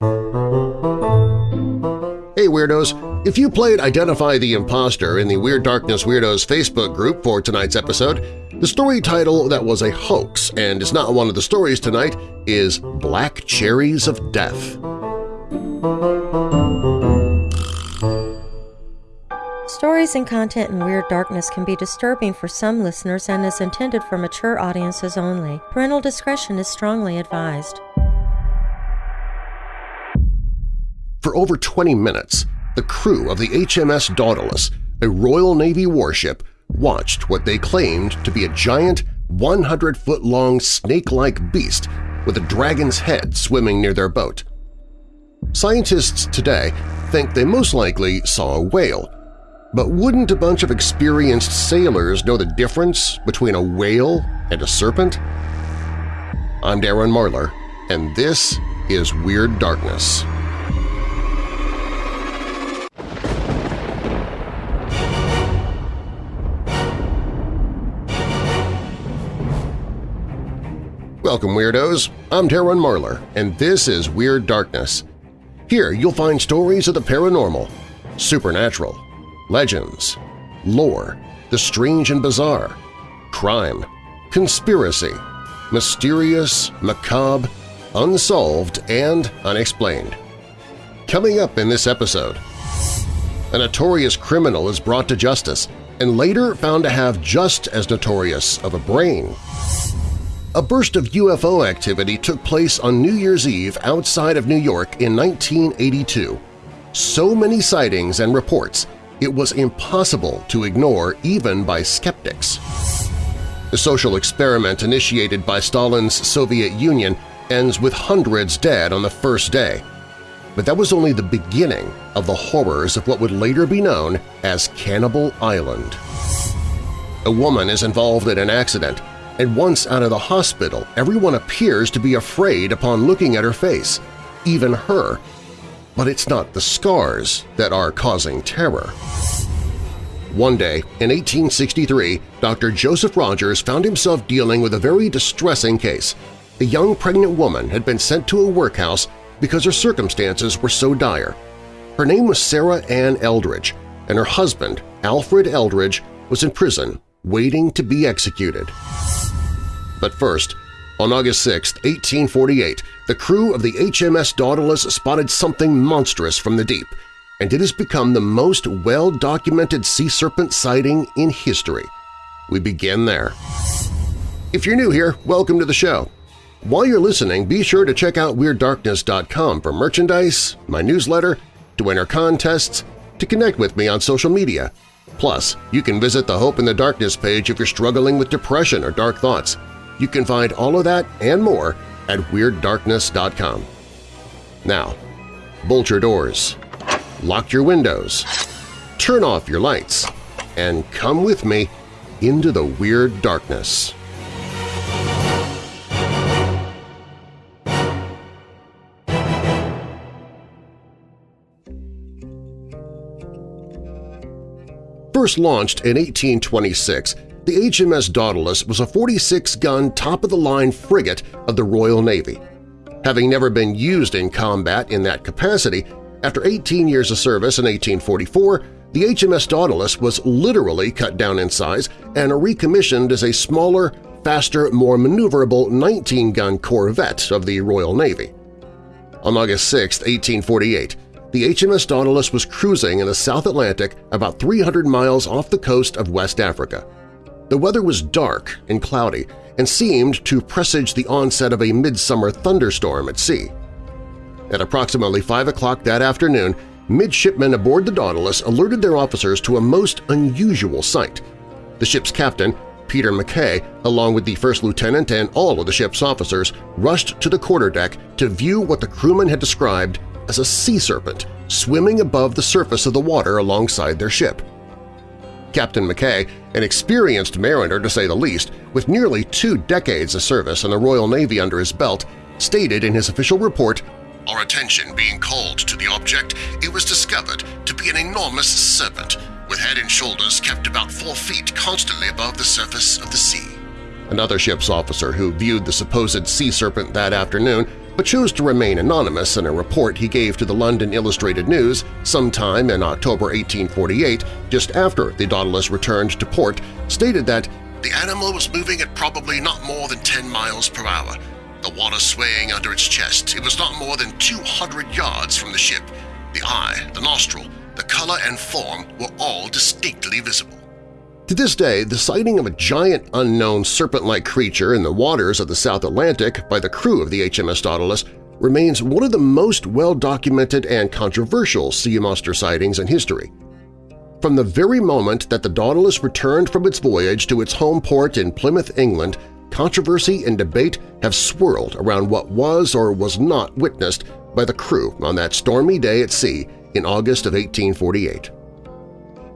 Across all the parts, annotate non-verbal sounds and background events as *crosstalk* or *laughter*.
Hey Weirdos! If you played Identify the Imposter in the Weird Darkness Weirdos Facebook group for tonight's episode, the story title that was a hoax and is not one of the stories tonight is Black Cherries of Death. Stories and content in Weird Darkness can be disturbing for some listeners and is intended for mature audiences only. Parental discretion is strongly advised. For over 20 minutes, the crew of the HMS Daedalus, a Royal Navy warship, watched what they claimed to be a giant 100-foot-long snake-like beast with a dragon's head swimming near their boat. Scientists today think they most likely saw a whale, but wouldn't a bunch of experienced sailors know the difference between a whale and a serpent? I'm Darren Marlar, and this is Weird Darkness. Welcome, Weirdos! I'm Darren Marlar, and this is Weird Darkness. Here you'll find stories of the paranormal, supernatural, legends, lore, the strange and bizarre, crime, conspiracy, mysterious, macabre, unsolved, and unexplained. Coming up in this episode, a notorious criminal is brought to justice and later found to have just as notorious of a brain. A burst of UFO activity took place on New Year's Eve outside of New York in 1982. So many sightings and reports, it was impossible to ignore even by skeptics. The social experiment initiated by Stalin's Soviet Union ends with hundreds dead on the first day. But that was only the beginning of the horrors of what would later be known as Cannibal Island. A woman is involved in an accident and once out of the hospital, everyone appears to be afraid upon looking at her face, even her. But it's not the scars that are causing terror. One day, in 1863, Dr. Joseph Rogers found himself dealing with a very distressing case. A young pregnant woman had been sent to a workhouse because her circumstances were so dire. Her name was Sarah Ann Eldridge, and her husband, Alfred Eldridge, was in prison waiting to be executed. But first, on August 6, 1848, the crew of the HMS Daedalus spotted something monstrous from the deep, and it has become the most well-documented sea serpent sighting in history. We begin there. If you're new here, welcome to the show. While you're listening, be sure to check out WeirdDarkness.com for merchandise, my newsletter, to enter contests, to connect with me on social media. Plus, you can visit the Hope in the Darkness page if you're struggling with depression or dark thoughts. You can find all of that and more at WeirdDarkness.com. Now, bolt your doors, lock your windows, turn off your lights, and come with me into the Weird Darkness. First launched in 1826, the HMS Daedalus was a 46-gun top-of-the-line frigate of the Royal Navy. Having never been used in combat in that capacity, after 18 years of service in 1844, the HMS Daedalus was literally cut down in size and recommissioned as a smaller, faster, more maneuverable 19-gun corvette of the Royal Navy. On August 6, 1848, the HMS Daedalus was cruising in the South Atlantic about 300 miles off the coast of West Africa. The weather was dark and cloudy and seemed to presage the onset of a midsummer thunderstorm at sea. At approximately 5 o'clock that afternoon, midshipmen aboard the Daedalus alerted their officers to a most unusual sight. The ship's captain, Peter McKay, along with the first lieutenant and all of the ship's officers, rushed to the quarterdeck to view what the crewmen had described as a sea serpent swimming above the surface of the water alongside their ship. Captain McKay, an experienced mariner to say the least, with nearly two decades of service in the Royal Navy under his belt, stated in his official report, Our attention being called to the object, it was discovered to be an enormous serpent, with head and shoulders kept about four feet constantly above the surface of the sea. Another ship's officer who viewed the supposed sea serpent that afternoon but chose to remain anonymous in a report he gave to the London Illustrated News sometime in October 1848, just after the Daedalus returned to port, stated that the animal was moving at probably not more than 10 miles per hour, the water swaying under its chest. It was not more than 200 yards from the ship. The eye, the nostril, the color and form were all distinctly visible. To this day, the sighting of a giant unknown serpent-like creature in the waters of the South Atlantic by the crew of the HMS Daedalus remains one of the most well-documented and controversial sea monster sightings in history. From the very moment that the Daedalus returned from its voyage to its home port in Plymouth, England, controversy and debate have swirled around what was or was not witnessed by the crew on that stormy day at sea in August of 1848.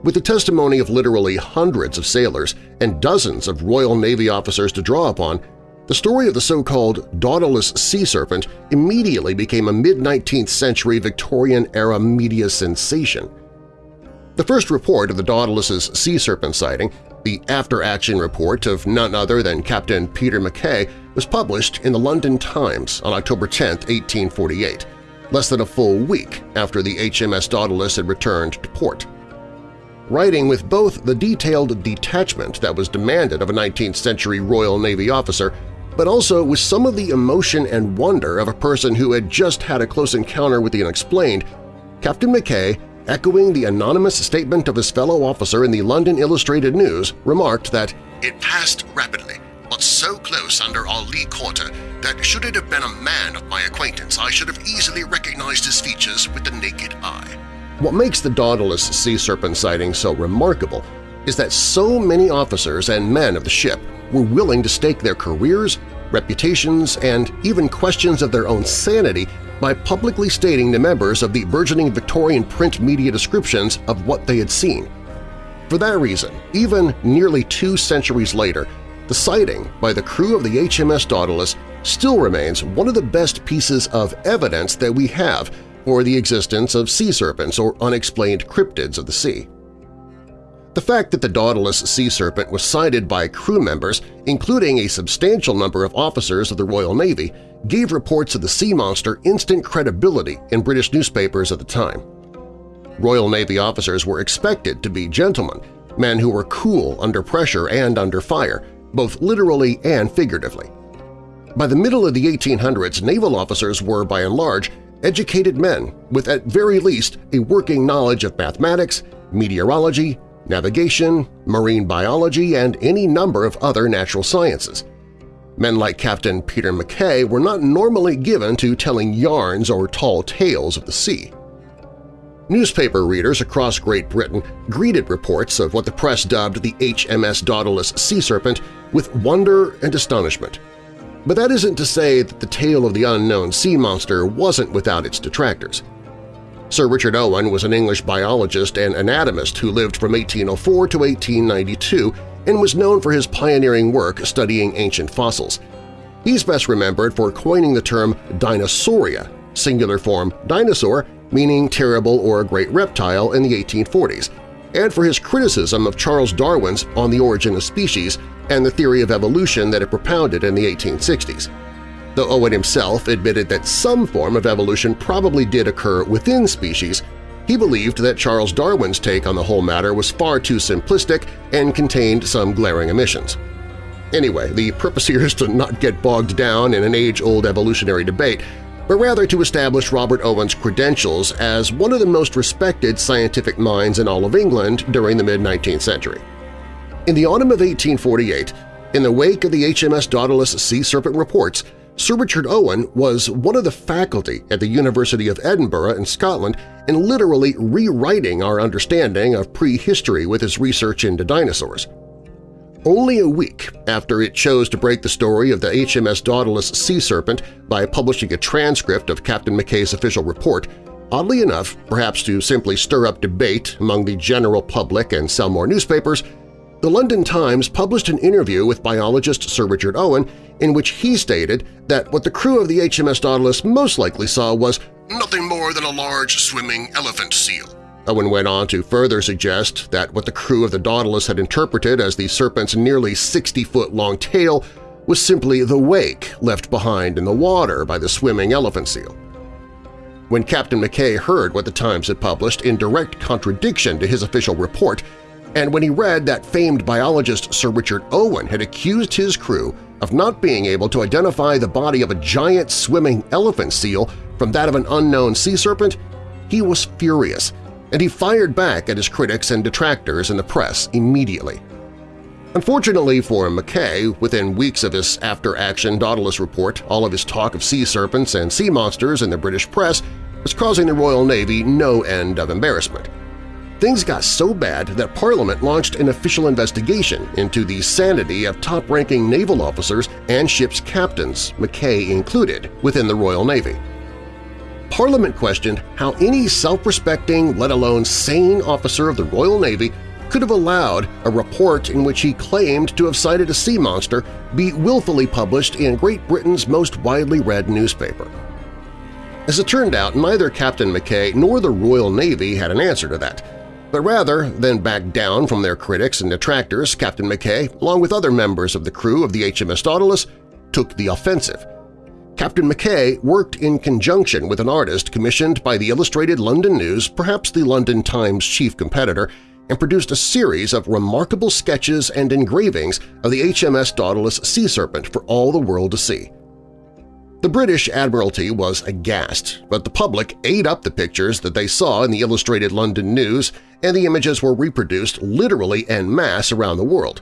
With the testimony of literally hundreds of sailors and dozens of Royal Navy officers to draw upon, the story of the so-called Daedalus sea serpent immediately became a mid-19th century Victorian-era media sensation. The first report of the Daedalus's sea serpent sighting, the after-action report of none other than Captain Peter Mackay, was published in the London Times on October 10, 1848, less than a full week after the HMS Daedalus had returned to port writing with both the detailed detachment that was demanded of a 19th-century Royal Navy officer, but also with some of the emotion and wonder of a person who had just had a close encounter with the unexplained, Captain Mackay, echoing the anonymous statement of his fellow officer in the London Illustrated News, remarked that it passed rapidly, but so close under our lee quarter that should it have been a man of my acquaintance I should have easily recognized his features with the naked eye. What makes the Daedalus sea serpent sighting so remarkable is that so many officers and men of the ship were willing to stake their careers, reputations, and even questions of their own sanity by publicly stating to members of the burgeoning Victorian print media descriptions of what they had seen. For that reason, even nearly two centuries later, the sighting by the crew of the HMS Daedalus still remains one of the best pieces of evidence that we have or the existence of sea serpents or unexplained cryptids of the sea. The fact that the Daedalus sea serpent was sighted by crew members, including a substantial number of officers of the Royal Navy, gave reports of the sea monster instant credibility in British newspapers at the time. Royal Navy officers were expected to be gentlemen, men who were cool under pressure and under fire, both literally and figuratively. By the middle of the 1800s, naval officers were, by and large, educated men with at very least a working knowledge of mathematics, meteorology, navigation, marine biology, and any number of other natural sciences. Men like Captain Peter Mackay were not normally given to telling yarns or tall tales of the sea. Newspaper readers across Great Britain greeted reports of what the press dubbed the HMS Daedalus sea serpent with wonder and astonishment. But that isn't to say that the tale of the unknown sea monster wasn't without its detractors. Sir Richard Owen was an English biologist and anatomist who lived from 1804 to 1892 and was known for his pioneering work studying ancient fossils. He's best remembered for coining the term Dinosauria, singular form dinosaur, meaning terrible or great reptile in the 1840s, and for his criticism of Charles Darwin's On the Origin of Species and the theory of evolution that it propounded in the 1860s. Though Owen himself admitted that some form of evolution probably did occur within species, he believed that Charles Darwin's take on the whole matter was far too simplistic and contained some glaring omissions. Anyway, the purpose *laughs* here is to not get bogged down in an age-old evolutionary debate, but rather to establish Robert Owen's credentials as one of the most respected scientific minds in all of England during the mid-19th century. In the autumn of 1848, in the wake of the HMS Daedalus Sea Serpent reports, Sir Richard Owen was one of the faculty at the University of Edinburgh in Scotland in literally rewriting our understanding of prehistory with his research into dinosaurs. Only a week after it chose to break the story of the HMS Daedalus sea serpent by publishing a transcript of Captain Mackay's official report, oddly enough, perhaps to simply stir up debate among the general public and sell more newspapers, the London Times published an interview with biologist Sir Richard Owen in which he stated that what the crew of the HMS Daedalus most likely saw was nothing more than a large swimming elephant seal. Owen went on to further suggest that what the crew of the Daedalus had interpreted as the serpent's nearly 60-foot-long tail was simply the wake left behind in the water by the swimming elephant seal. When Captain McKay heard what the Times had published in direct contradiction to his official report, and when he read that famed biologist Sir Richard Owen had accused his crew of not being able to identify the body of a giant swimming elephant seal from that of an unknown sea serpent, he was furious, and he fired back at his critics and detractors in the press immediately. Unfortunately for McKay, within weeks of his after-action Daedalus report, all of his talk of sea serpents and sea monsters in the British press was causing the Royal Navy no end of embarrassment. Things got so bad that Parliament launched an official investigation into the sanity of top-ranking naval officers and ship's captains, McKay included, within the Royal Navy. Parliament questioned how any self-respecting, let alone sane officer of the Royal Navy could have allowed a report in which he claimed to have sighted a sea monster be willfully published in Great Britain's most widely read newspaper. As it turned out, neither Captain McKay nor the Royal Navy had an answer to that, but rather than back down from their critics and detractors, Captain McKay, along with other members of the crew of the HMS Daedalus, took the offensive. Captain McKay worked in conjunction with an artist commissioned by the Illustrated London News, perhaps the London Times' chief competitor, and produced a series of remarkable sketches and engravings of the HMS Daedalus sea serpent for all the world to see. The British Admiralty was aghast, but the public ate up the pictures that they saw in the Illustrated London News and the images were reproduced literally en masse around the world.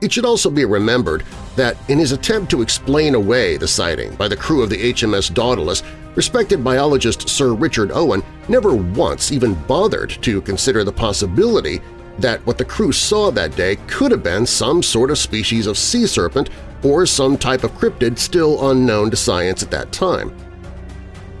It should also be remembered that in his attempt to explain away the sighting by the crew of the HMS Daedalus, respected biologist Sir Richard Owen never once even bothered to consider the possibility that what the crew saw that day could have been some sort of species of sea serpent or some type of cryptid still unknown to science at that time.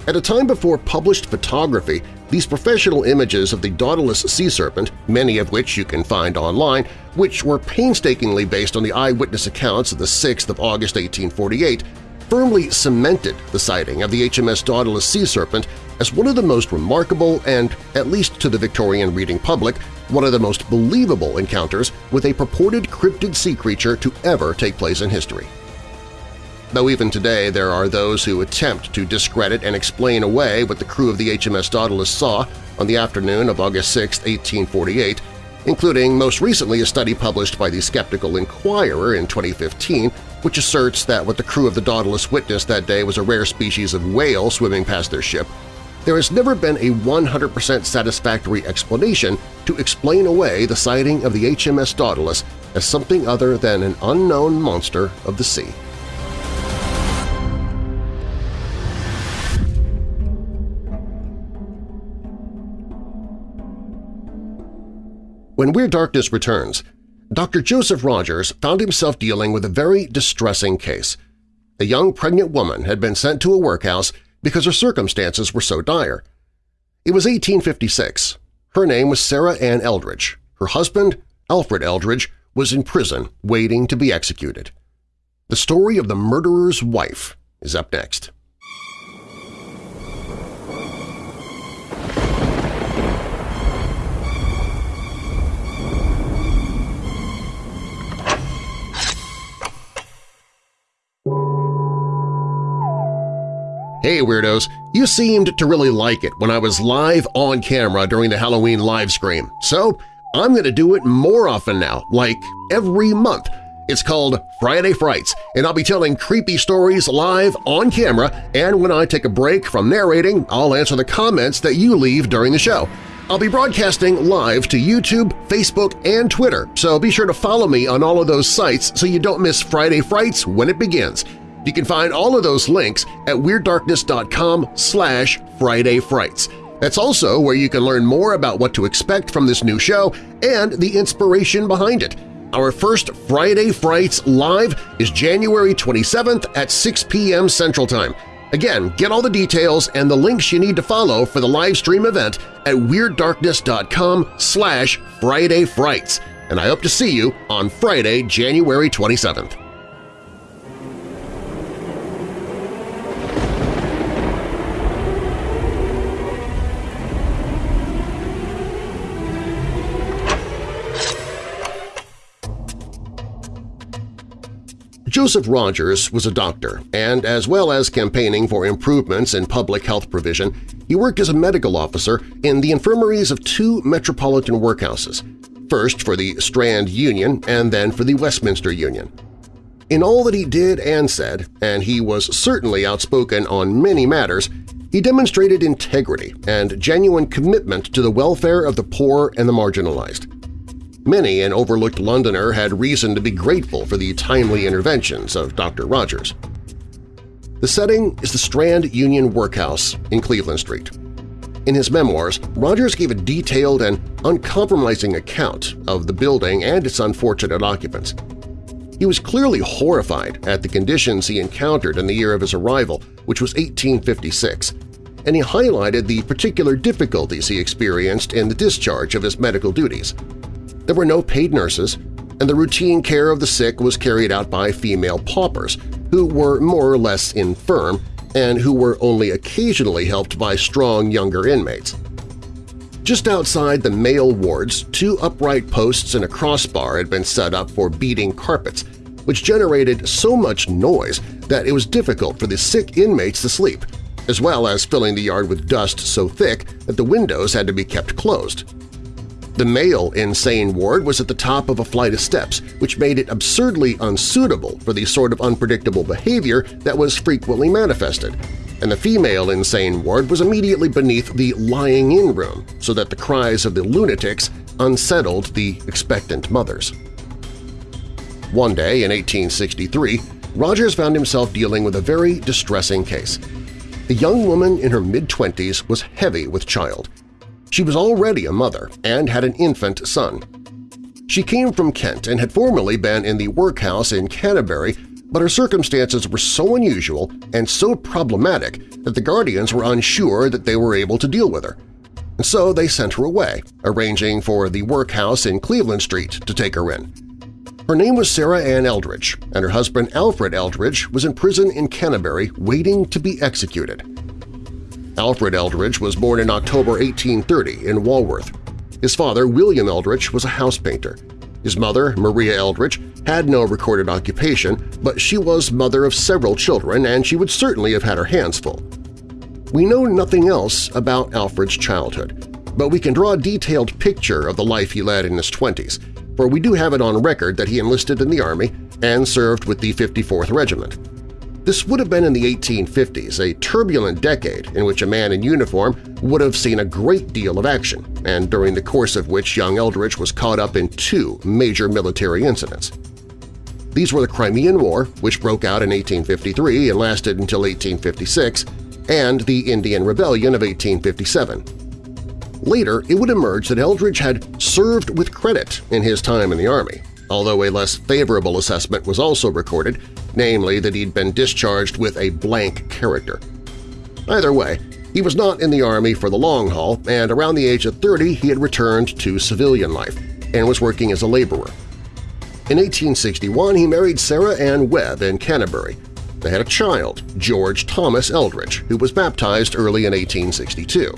At a time before published photography, these professional images of the Daedalus sea serpent, many of which you can find online, which were painstakingly based on the eyewitness accounts of the 6th of August 1848, firmly cemented the sighting of the HMS Daedalus sea serpent as one of the most remarkable and, at least to the Victorian reading public, one of the most believable encounters with a purported cryptid sea creature to ever take place in history. Though even today there are those who attempt to discredit and explain away what the crew of the HMS Daedalus saw on the afternoon of August 6, 1848, including most recently a study published by the Skeptical Inquirer in 2015 which asserts that what the crew of the Daedalus witnessed that day was a rare species of whale swimming past their ship, there has never been a 100% satisfactory explanation to explain away the sighting of the HMS Daedalus as something other than an unknown monster of the sea. When Weird Darkness returns, Dr. Joseph Rogers found himself dealing with a very distressing case. A young pregnant woman had been sent to a workhouse because her circumstances were so dire. It was 1856. Her name was Sarah Ann Eldridge. Her husband, Alfred Eldridge, was in prison waiting to be executed. The story of the murderer's wife is up next. Hey Weirdos! You seemed to really like it when I was live on camera during the Halloween live stream, so I'm going to do it more often now, like every month. It's called Friday Frights, and I'll be telling creepy stories live on camera, and when I take a break from narrating, I'll answer the comments that you leave during the show. I'll be broadcasting live to YouTube, Facebook, and Twitter, so be sure to follow me on all of those sites so you don't miss Friday Frights when it begins. You can find all of those links at WeirdDarkness.com slash Friday Frights. That's also where you can learn more about what to expect from this new show and the inspiration behind it. Our first Friday Frights Live is January 27th at 6 p.m. Central Time. Again, get all the details and the links you need to follow for the live stream event at WeirdDarkness.com slash Friday Frights, and I hope to see you on Friday, January 27th. Joseph Rogers was a doctor, and as well as campaigning for improvements in public health provision, he worked as a medical officer in the infirmaries of two metropolitan workhouses, first for the Strand Union and then for the Westminster Union. In all that he did and said, and he was certainly outspoken on many matters, he demonstrated integrity and genuine commitment to the welfare of the poor and the marginalized. Many an overlooked Londoner had reason to be grateful for the timely interventions of Dr. Rogers. The setting is the Strand Union Workhouse in Cleveland Street. In his memoirs, Rogers gave a detailed and uncompromising account of the building and its unfortunate occupants. He was clearly horrified at the conditions he encountered in the year of his arrival, which was 1856, and he highlighted the particular difficulties he experienced in the discharge of his medical duties. There were no paid nurses, and the routine care of the sick was carried out by female paupers, who were more or less infirm and who were only occasionally helped by strong younger inmates. Just outside the male wards, two upright posts and a crossbar had been set up for beating carpets, which generated so much noise that it was difficult for the sick inmates to sleep, as well as filling the yard with dust so thick that the windows had to be kept closed. The male insane ward was at the top of a flight of steps, which made it absurdly unsuitable for the sort of unpredictable behavior that was frequently manifested, and the female insane ward was immediately beneath the lying-in room so that the cries of the lunatics unsettled the expectant mothers. One day in 1863, Rogers found himself dealing with a very distressing case. A young woman in her mid-twenties was heavy with child, she was already a mother and had an infant son. She came from Kent and had formerly been in the workhouse in Canterbury, but her circumstances were so unusual and so problematic that the guardians were unsure that they were able to deal with her. And so they sent her away, arranging for the workhouse in Cleveland Street to take her in. Her name was Sarah Ann Eldridge, and her husband Alfred Eldridge was in prison in Canterbury waiting to be executed. Alfred Eldridge was born in October 1830 in Walworth. His father, William Eldridge, was a house painter. His mother, Maria Eldridge, had no recorded occupation, but she was mother of several children and she would certainly have had her hands full. We know nothing else about Alfred's childhood, but we can draw a detailed picture of the life he led in his 20s, for we do have it on record that he enlisted in the Army and served with the 54th Regiment. This would have been in the 1850s, a turbulent decade in which a man in uniform would have seen a great deal of action, and during the course of which young Eldridge was caught up in two major military incidents. These were the Crimean War, which broke out in 1853 and lasted until 1856, and the Indian Rebellion of 1857. Later, it would emerge that Eldridge had served with credit in his time in the Army, although a less favorable assessment was also recorded, namely that he'd been discharged with a blank character. Either way, he was not in the Army for the long haul, and around the age of 30 he had returned to civilian life and was working as a laborer. In 1861, he married Sarah Ann Webb in Canterbury. They had a child, George Thomas Eldridge, who was baptized early in 1862.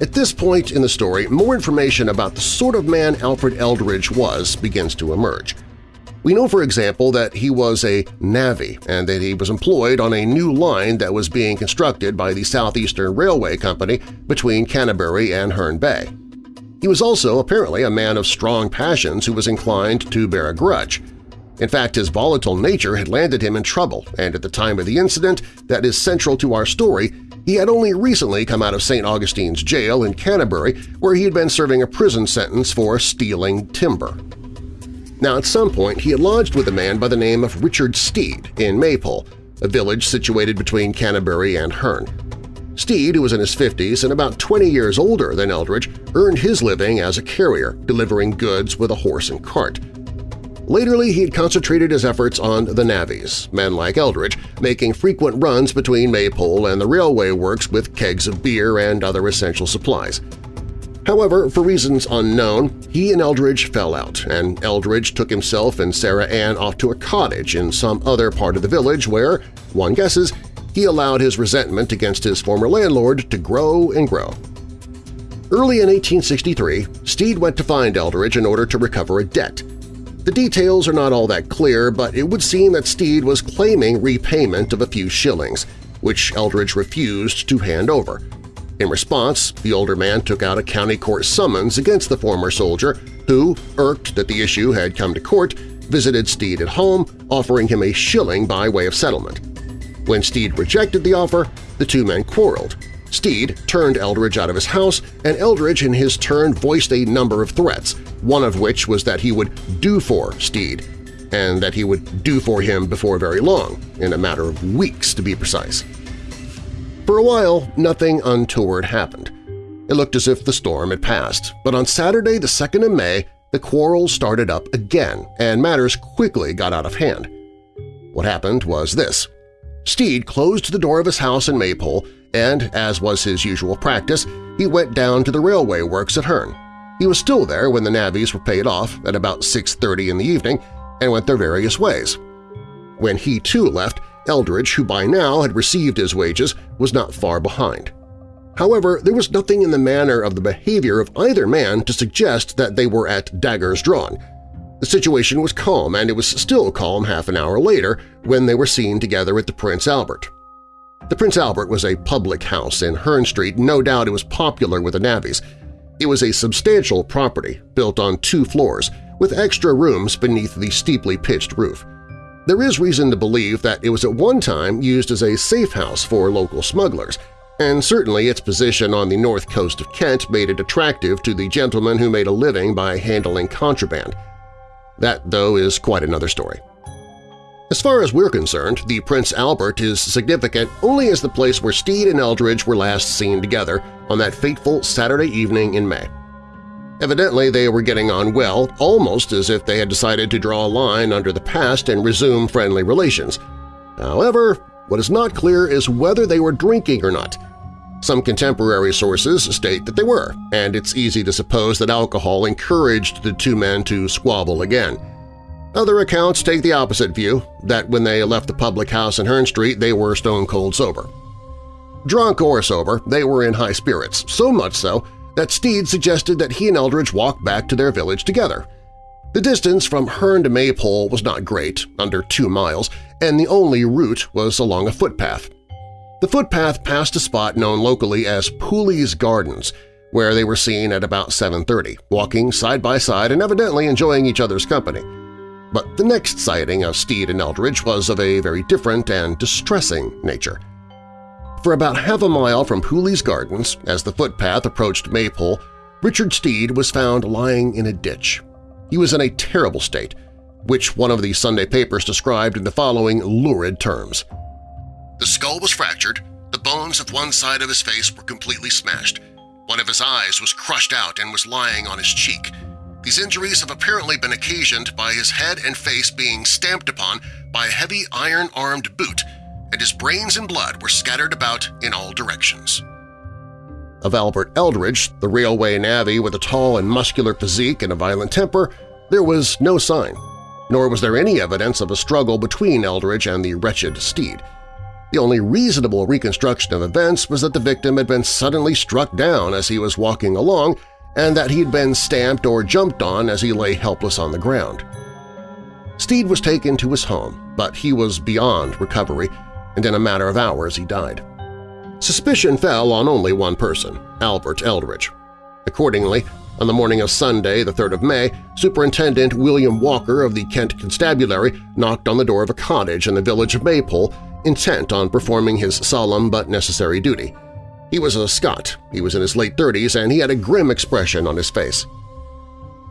At this point in the story, more information about the sort of man Alfred Eldridge was begins to emerge. We know, for example, that he was a navvy and that he was employed on a new line that was being constructed by the Southeastern Railway Company between Canterbury and Herne Bay. He was also apparently a man of strong passions who was inclined to bear a grudge. In fact, his volatile nature had landed him in trouble, and at the time of the incident that is central to our story, he had only recently come out of St. Augustine's jail in Canterbury where he had been serving a prison sentence for stealing timber. Now at some point he had lodged with a man by the name of Richard Steed in Maypole, a village situated between Canterbury and Herne. Steed, who was in his 50s and about 20 years older than Eldridge, earned his living as a carrier, delivering goods with a horse and cart. Latterly, he had concentrated his efforts on the navvies, men like Eldridge, making frequent runs between Maypole and the railway works with kegs of beer and other essential supplies. However, for reasons unknown, he and Eldridge fell out, and Eldridge took himself and Sarah Ann off to a cottage in some other part of the village where, one guesses, he allowed his resentment against his former landlord to grow and grow. Early in 1863, Steed went to find Eldridge in order to recover a debt. The details are not all that clear, but it would seem that Steed was claiming repayment of a few shillings, which Eldridge refused to hand over. In response, the older man took out a county court summons against the former soldier, who, irked that the issue had come to court, visited Steed at home, offering him a shilling by way of settlement. When Steed rejected the offer, the two men quarreled. Steed turned Eldridge out of his house, and Eldridge in his turn voiced a number of threats, one of which was that he would do for Steed, and that he would do for him before very long, in a matter of weeks to be precise. For a while, nothing untoward happened. It looked as if the storm had passed, but on Saturday the 2nd of May, the quarrel started up again, and matters quickly got out of hand. What happened was this. Steed closed the door of his house in Maypole and, as was his usual practice, he went down to the railway works at Herne. He was still there when the navvies were paid off at about 6.30 in the evening and went their various ways. When he too left, Eldridge, who by now had received his wages, was not far behind. However, there was nothing in the manner of the behavior of either man to suggest that they were at daggers drawn. The situation was calm, and it was still calm half an hour later when they were seen together at the Prince Albert. The Prince Albert was a public house in Herne Street, no doubt it was popular with the navvies. It was a substantial property built on two floors, with extra rooms beneath the steeply pitched roof. There is reason to believe that it was at one time used as a safe house for local smugglers, and certainly its position on the north coast of Kent made it attractive to the gentlemen who made a living by handling contraband. That, though, is quite another story. As far as we're concerned, the Prince Albert is significant only as the place where Steed and Eldridge were last seen together on that fateful Saturday evening in May. Evidently, they were getting on well, almost as if they had decided to draw a line under the past and resume friendly relations. However, what is not clear is whether they were drinking or not. Some contemporary sources state that they were, and it's easy to suppose that alcohol encouraged the two men to squabble again. Other accounts take the opposite view, that when they left the public house in Herne Street they were stone-cold sober. Drunk or sober, they were in high spirits, so much so that Steed suggested that he and Eldridge walk back to their village together. The distance from Herne to Maypole was not great, under two miles, and the only route was along a footpath. The footpath passed a spot known locally as Pooley's Gardens, where they were seen at about 7.30, walking side by side and evidently enjoying each other's company. But the next sighting of Steed and Eldridge was of a very different and distressing nature. For about half a mile from Pooley's Gardens, as the footpath approached Maypole, Richard Steed was found lying in a ditch. He was in a terrible state, which one of the Sunday papers described in the following lurid terms. The skull was fractured, the bones of one side of his face were completely smashed, one of his eyes was crushed out and was lying on his cheek, these injuries have apparently been occasioned by his head and face being stamped upon by a heavy iron-armed boot, and his brains and blood were scattered about in all directions. Of Albert Eldridge, the railway navvy with a tall and muscular physique and a violent temper, there was no sign, nor was there any evidence of a struggle between Eldridge and the wretched Steed. The only reasonable reconstruction of events was that the victim had been suddenly struck down as he was walking along and that he'd been stamped or jumped on as he lay helpless on the ground. Steed was taken to his home, but he was beyond recovery, and in a matter of hours he died. Suspicion fell on only one person, Albert Eldridge. Accordingly, on the morning of Sunday, the 3rd of May, Superintendent William Walker of the Kent Constabulary knocked on the door of a cottage in the village of Maypole, intent on performing his solemn but necessary duty. He was a Scot, he was in his late 30s, and he had a grim expression on his face.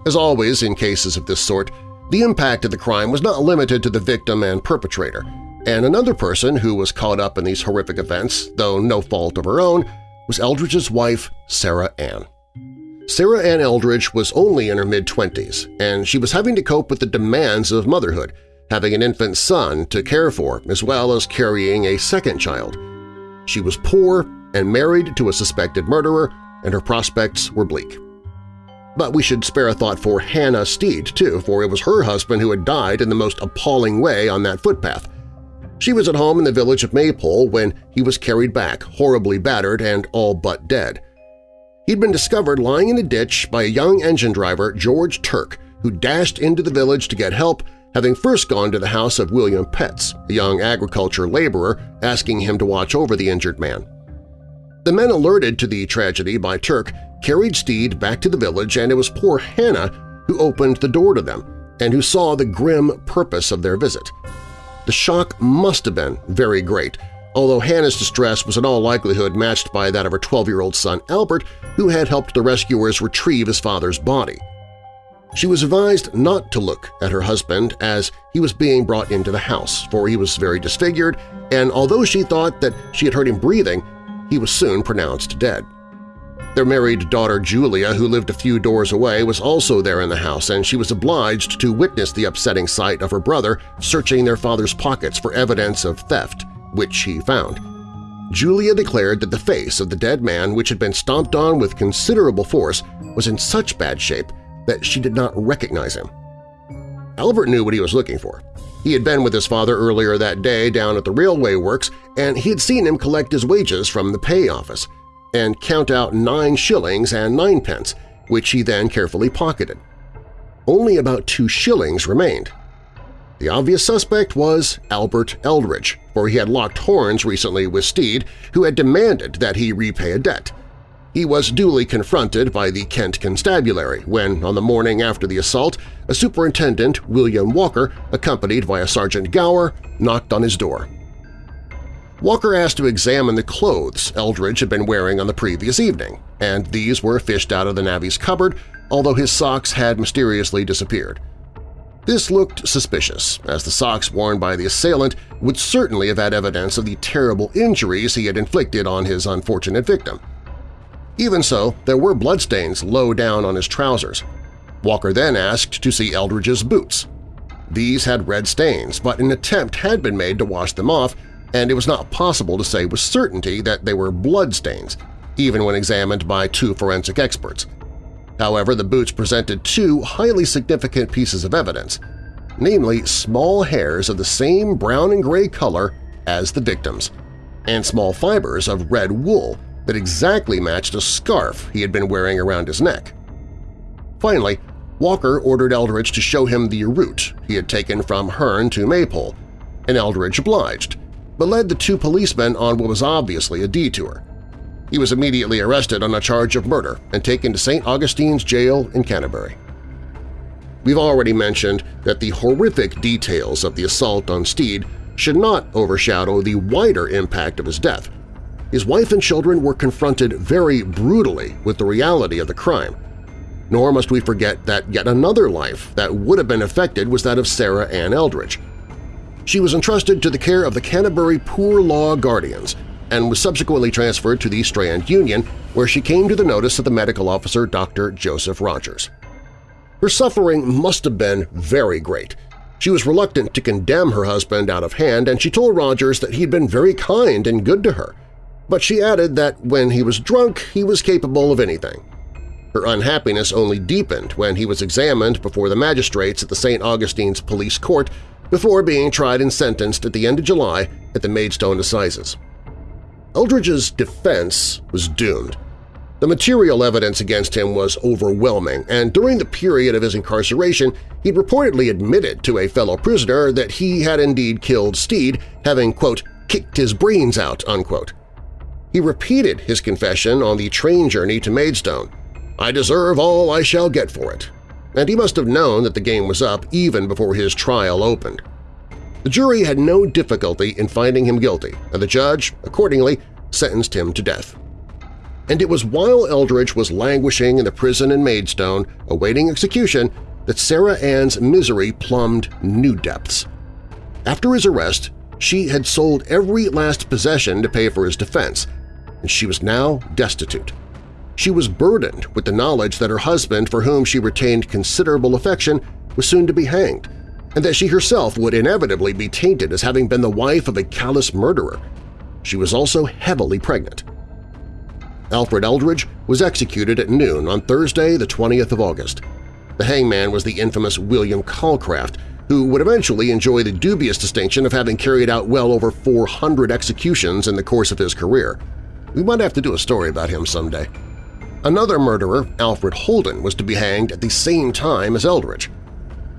As always in cases of this sort, the impact of the crime was not limited to the victim and perpetrator, and another person who was caught up in these horrific events, though no fault of her own, was Eldridge's wife, Sarah Ann. Sarah Ann Eldridge was only in her mid-twenties, and she was having to cope with the demands of motherhood, having an infant son to care for as well as carrying a second child. She was poor and married to a suspected murderer, and her prospects were bleak. But we should spare a thought for Hannah Steed, too, for it was her husband who had died in the most appalling way on that footpath. She was at home in the village of Maypole when he was carried back, horribly battered and all but dead. He'd been discovered lying in a ditch by a young engine driver, George Turk, who dashed into the village to get help, having first gone to the house of William Petz, a young agriculture laborer, asking him to watch over the injured man. The men alerted to the tragedy by Turk carried Steed back to the village and it was poor Hannah who opened the door to them and who saw the grim purpose of their visit. The shock must have been very great, although Hannah's distress was in all likelihood matched by that of her 12-year-old son Albert, who had helped the rescuers retrieve his father's body. She was advised not to look at her husband as he was being brought into the house, for he was very disfigured, and although she thought that she had heard him breathing, he was soon pronounced dead. Their married daughter Julia, who lived a few doors away, was also there in the house, and she was obliged to witness the upsetting sight of her brother searching their father's pockets for evidence of theft, which he found. Julia declared that the face of the dead man, which had been stomped on with considerable force, was in such bad shape that she did not recognize him. Albert knew what he was looking for. He had been with his father earlier that day down at the railway works, and he had seen him collect his wages from the pay office – and count out nine shillings and ninepence, which he then carefully pocketed. Only about two shillings remained. The obvious suspect was Albert Eldridge, for he had locked horns recently with Steed, who had demanded that he repay a debt. He was duly confronted by the Kent Constabulary when, on the morning after the assault, a superintendent, William Walker, accompanied by a Sergeant Gower, knocked on his door. Walker asked to examine the clothes Eldridge had been wearing on the previous evening, and these were fished out of the navvy's cupboard, although his socks had mysteriously disappeared. This looked suspicious, as the socks worn by the assailant would certainly have had evidence of the terrible injuries he had inflicted on his unfortunate victim. Even so, there were bloodstains low down on his trousers. Walker then asked to see Eldridge's boots. These had red stains, but an attempt had been made to wash them off, and it was not possible to say with certainty that they were bloodstains, even when examined by two forensic experts. However, the boots presented two highly significant pieces of evidence, namely small hairs of the same brown and gray color as the victims, and small fibers of red wool that exactly matched a scarf he had been wearing around his neck. Finally, Walker ordered Eldridge to show him the route he had taken from Herne to Maypole, and Eldridge obliged, but led the two policemen on what was obviously a detour. He was immediately arrested on a charge of murder and taken to St. Augustine's Jail in Canterbury. We've already mentioned that the horrific details of the assault on Steed should not overshadow the wider impact of his death. His wife and children were confronted very brutally with the reality of the crime. Nor must we forget that yet another life that would have been affected was that of Sarah Ann Eldridge, she was entrusted to the care of the Canterbury Poor Law Guardians and was subsequently transferred to the Strand Union, where she came to the notice of the medical officer Dr. Joseph Rogers. Her suffering must have been very great. She was reluctant to condemn her husband out of hand, and she told Rogers that he'd been very kind and good to her. But she added that when he was drunk, he was capable of anything. Her unhappiness only deepened when he was examined before the magistrates at the St. Augustine's Police Court before being tried and sentenced at the end of July at the Maidstone Assizes. Eldridge's defense was doomed. The material evidence against him was overwhelming, and during the period of his incarceration he'd reportedly admitted to a fellow prisoner that he had indeed killed Steed, having, quote, kicked his brains out, unquote. He repeated his confession on the train journey to Maidstone. I deserve all I shall get for it, and he must have known that the game was up even before his trial opened. The jury had no difficulty in finding him guilty, and the judge, accordingly, sentenced him to death. And it was while Eldridge was languishing in the prison in Maidstone awaiting execution that Sarah Ann's misery plumbed new depths. After his arrest, she had sold every last possession to pay for his defense, and she was now destitute. She was burdened with the knowledge that her husband, for whom she retained considerable affection, was soon to be hanged, and that she herself would inevitably be tainted as having been the wife of a callous murderer. She was also heavily pregnant. Alfred Eldridge was executed at noon on Thursday, the 20th of August. The hangman was the infamous William Calcraft, who would eventually enjoy the dubious distinction of having carried out well over 400 executions in the course of his career. We might have to do a story about him someday. Another murderer, Alfred Holden, was to be hanged at the same time as Eldridge.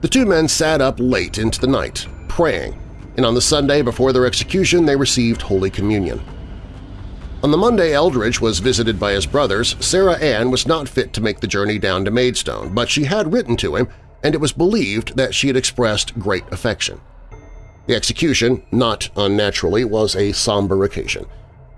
The two men sat up late into the night, praying, and on the Sunday before their execution they received Holy Communion. On the Monday Eldridge was visited by his brothers, Sarah Ann was not fit to make the journey down to Maidstone, but she had written to him, and it was believed that she had expressed great affection. The execution, not unnaturally, was a somber occasion.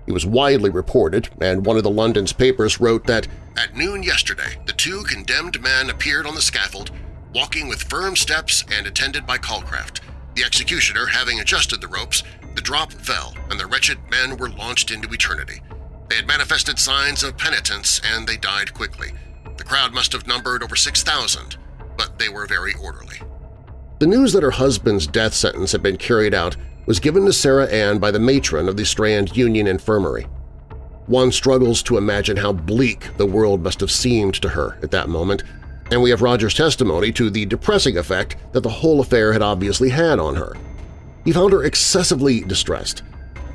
It was widely reported, and one of the London's papers wrote that, "...at noon yesterday, the two condemned men appeared on the scaffold, walking with firm steps and attended by Calcraft. The executioner, having adjusted the ropes, the drop fell, and the wretched men were launched into eternity. They had manifested signs of penitence, and they died quickly. The crowd must have numbered over 6,000, but they were very orderly. The news that her husband's death sentence had been carried out was given to Sarah Ann by the matron of the Strand Union Infirmary. One struggles to imagine how bleak the world must have seemed to her at that moment, and we have Rogers' testimony to the depressing effect that the whole affair had obviously had on her. He found her excessively distressed.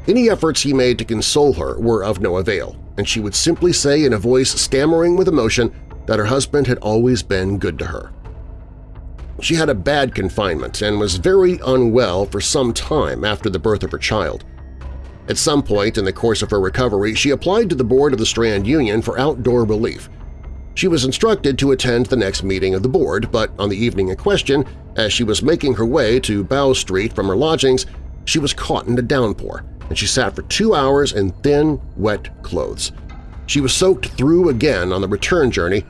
Any efforts he made to console her were of no avail, and she would simply say in a voice stammering with emotion that her husband had always been good to her. She had a bad confinement and was very unwell for some time after the birth of her child. At some point in the course of her recovery, she applied to the board of the Strand Union for outdoor relief. She was instructed to attend the next meeting of the board, but on the evening in question, as she was making her way to Bow Street from her lodgings, she was caught in a downpour, and she sat for two hours in thin, wet clothes. She was soaked through again on the return journey,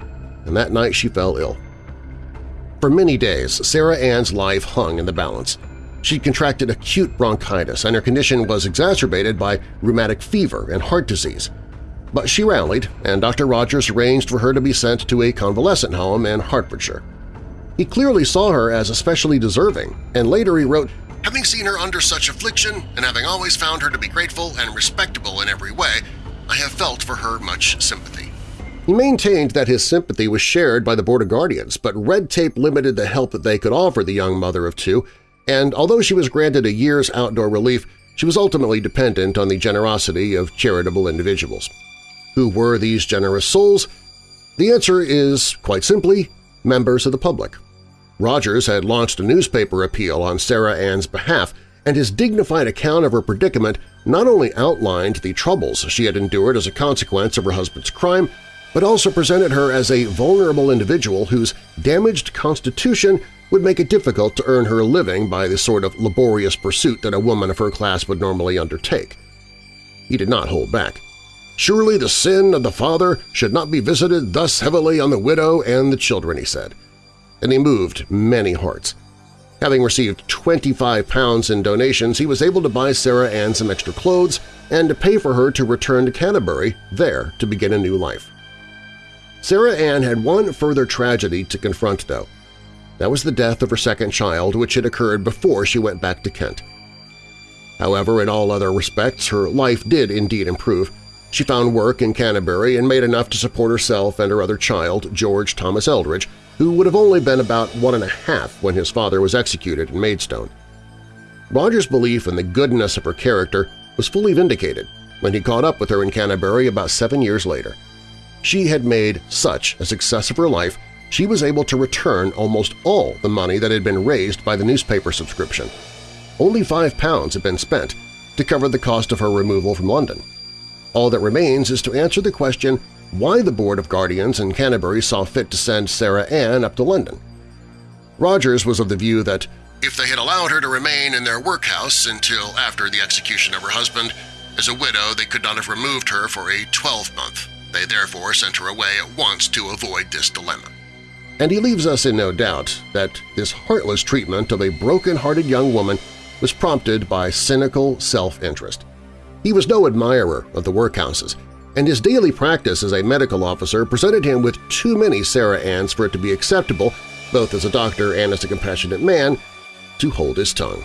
and that night she fell ill. For many days, Sarah Ann's life hung in the balance. She contracted acute bronchitis, and her condition was exacerbated by rheumatic fever and heart disease. But she rallied, and Dr. Rogers arranged for her to be sent to a convalescent home in Hertfordshire. He clearly saw her as especially deserving, and later he wrote, Having seen her under such affliction, and having always found her to be grateful and respectable in every way, I have felt for her much sympathy. He maintained that his sympathy was shared by the Board of Guardians, but red tape limited the help that they could offer the young mother of two, and although she was granted a year's outdoor relief, she was ultimately dependent on the generosity of charitable individuals. Who were these generous souls? The answer is, quite simply, members of the public. Rogers had launched a newspaper appeal on Sarah Ann's behalf, and his dignified account of her predicament not only outlined the troubles she had endured as a consequence of her husband's crime, but also presented her as a vulnerable individual whose damaged constitution would make it difficult to earn her living by the sort of laborious pursuit that a woman of her class would normally undertake. He did not hold back. Surely the sin of the father should not be visited thus heavily on the widow and the children, he said. And he moved many hearts. Having received 25 pounds in donations, he was able to buy Sarah Ann some extra clothes and to pay for her to return to Canterbury, there to begin a new life. Sarah Ann had one further tragedy to confront, though. That was the death of her second child, which had occurred before she went back to Kent. However, in all other respects, her life did indeed improve, she found work in Canterbury and made enough to support herself and her other child, George Thomas Eldridge, who would have only been about one and a half when his father was executed in Maidstone. Rogers' belief in the goodness of her character was fully vindicated when he caught up with her in Canterbury about seven years later. She had made such a success of her life she was able to return almost all the money that had been raised by the newspaper subscription. Only five pounds had been spent to cover the cost of her removal from London. All that remains is to answer the question why the Board of Guardians in Canterbury saw fit to send Sarah Ann up to London. Rogers was of the view that if they had allowed her to remain in their workhouse until after the execution of her husband, as a widow they could not have removed her for a 12-month. They therefore sent her away at once to avoid this dilemma. And he leaves us in no doubt that this heartless treatment of a broken-hearted young woman was prompted by cynical self-interest. He was no admirer of the workhouses, and his daily practice as a medical officer presented him with too many Sarah Anns for it to be acceptable, both as a doctor and as a compassionate man, to hold his tongue.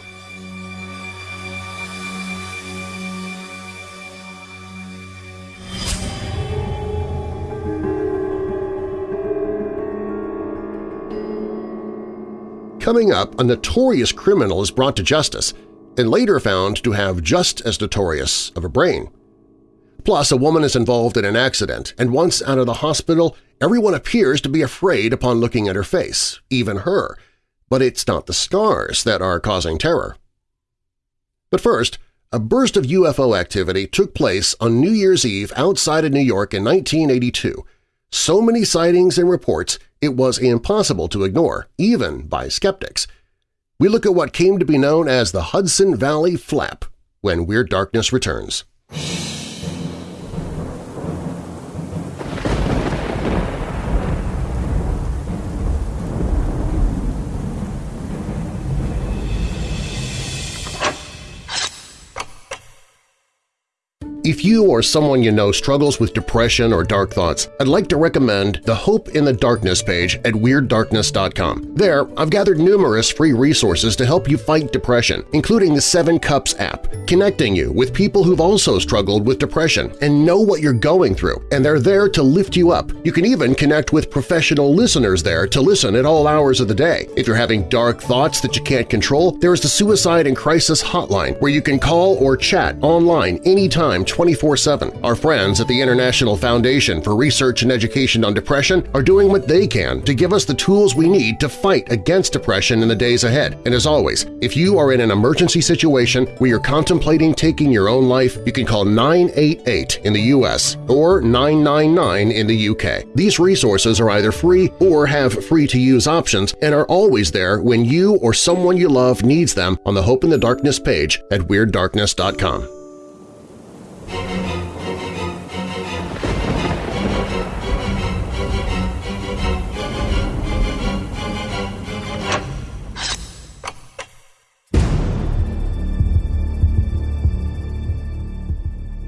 Coming up, a notorious criminal is brought to justice and later found to have just as notorious of a brain. Plus, a woman is involved in an accident, and once out of the hospital, everyone appears to be afraid upon looking at her face, even her. But it's not the scars that are causing terror. But first, a burst of UFO activity took place on New Year's Eve outside of New York in 1982. So many sightings and reports it was impossible to ignore, even by skeptics. We look at what came to be known as the Hudson Valley Flap when Weird Darkness returns. If you or someone you know struggles with depression or dark thoughts, I'd like to recommend the Hope in the Darkness page at WeirdDarkness.com. There, I've gathered numerous free resources to help you fight depression, including the Seven Cups app, connecting you with people who've also struggled with depression and know what you're going through, and they're there to lift you up. You can even connect with professional listeners there to listen at all hours of the day. If you're having dark thoughts that you can't control, there is the Suicide and Crisis Hotline where you can call or chat online anytime 24-7. Our friends at the International Foundation for Research and Education on Depression are doing what they can to give us the tools we need to fight against depression in the days ahead. And as always, if you are in an emergency situation where you're contemplating taking your own life, you can call 988 in the U.S. or 999 in the UK. These resources are either free or have free-to-use options and are always there when you or someone you love needs them on the Hope in the Darkness page at WeirdDarkness.com.